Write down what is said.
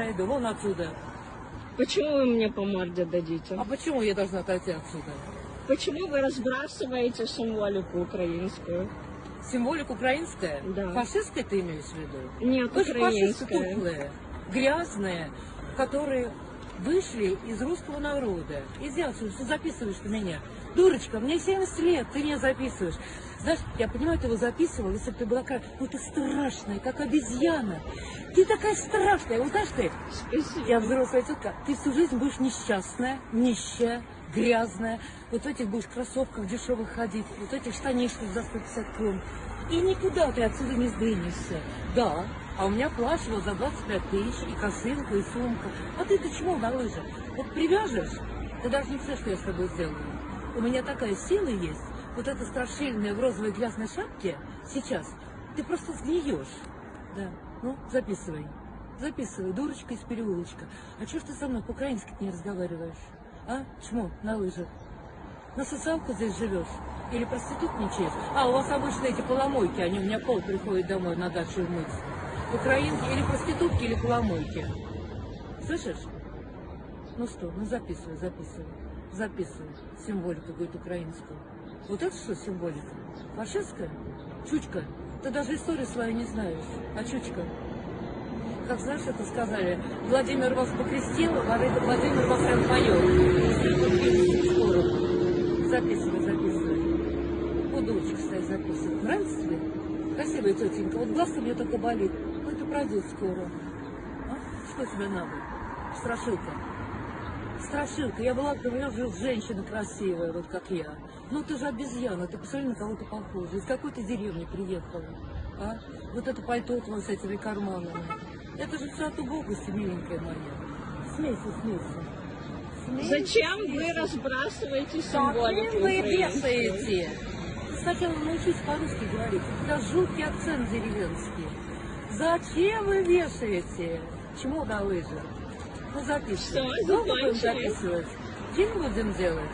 Иду вон отсюда. Почему вы мне по морде дадите? А почему я должна отойти отсюда? Почему вы разбрасываете символику украинскую? Символика украинская? Да. Фашистская ты имеешь в виду? Нет, Вы же фашисты украинская. тухлые, грязные, которые вышли из русского народа. Иди отсюда, что записываешь ты меня? Дурочка, мне 70 лет, ты меня записываешь. Знаешь, я понимаю, ты его записывал, если бы ты была как... Ну ты страшная, как обезьяна. Ты такая страшная. Вот знаешь ты, я взрослая тетка, ты всю жизнь будешь несчастная, нищая, грязная, вот в этих будешь кроссовках дешевых ходить, вот в этих штанишках за 150 крон. И никуда ты отсюда не сдвинешься. Да, а у меня плащ вот за 25 тысяч, и косынка, и сумка. А ты-то чего на лыжах? Вот привяжешь, ты даже не представляешь, что я с тобой сделаю. У меня такая сила есть, вот эта страшильная в розовой грязной шапке сейчас, ты просто сгниешь. Да, ну, записывай. Записывай, дурочка из переулочка. А ж ты со мной по-украински не разговариваешь? А? Чмо, на лыжах. На социалку здесь живешь? Или проститутничаешь? А, у вас обычно эти поломойки, они у меня пол приходят домой на дачу мыть. Украинки или проститутки, или поломойки. Слышишь? Ну что, ну записывай, записывай. Записывай. Символику, говорит, украинскую. Вот это что символика? Фашистская? Чучка, ты даже историю свою не знаешь. А чучка? Как знаешь, это сказали, Владимир вас покрестил, а Владимир вас распоет. Скоро. Записывай, записывай. Вот дочка стоит записывает. Нравится тебе? Красивая тетенька. Вот глаз у нее только болит. Ну, это пройдет скоро. А? Что тебе надо? Страшилка. Страшилка. Я была, говорю, женщина красивая, вот как я. Ну, ты же обезьяна. Ты посмотри, на кого ты похожа. Из какой ты деревни приехала? А? Вот это пальто твое с этими карманами. Это же все от убогости, миленькая моя. Смейся, смейся. Смейся, Зачем вы смейся. разбрасываете Зачем символику вы украинскую? Сначала научись по-русски говорить. Тебя жуткий акцент деревенский. Зачем вы вешаете? Чему на лыжах? Ну, Долго будем заканчивай. записывать? Фильм будем делать?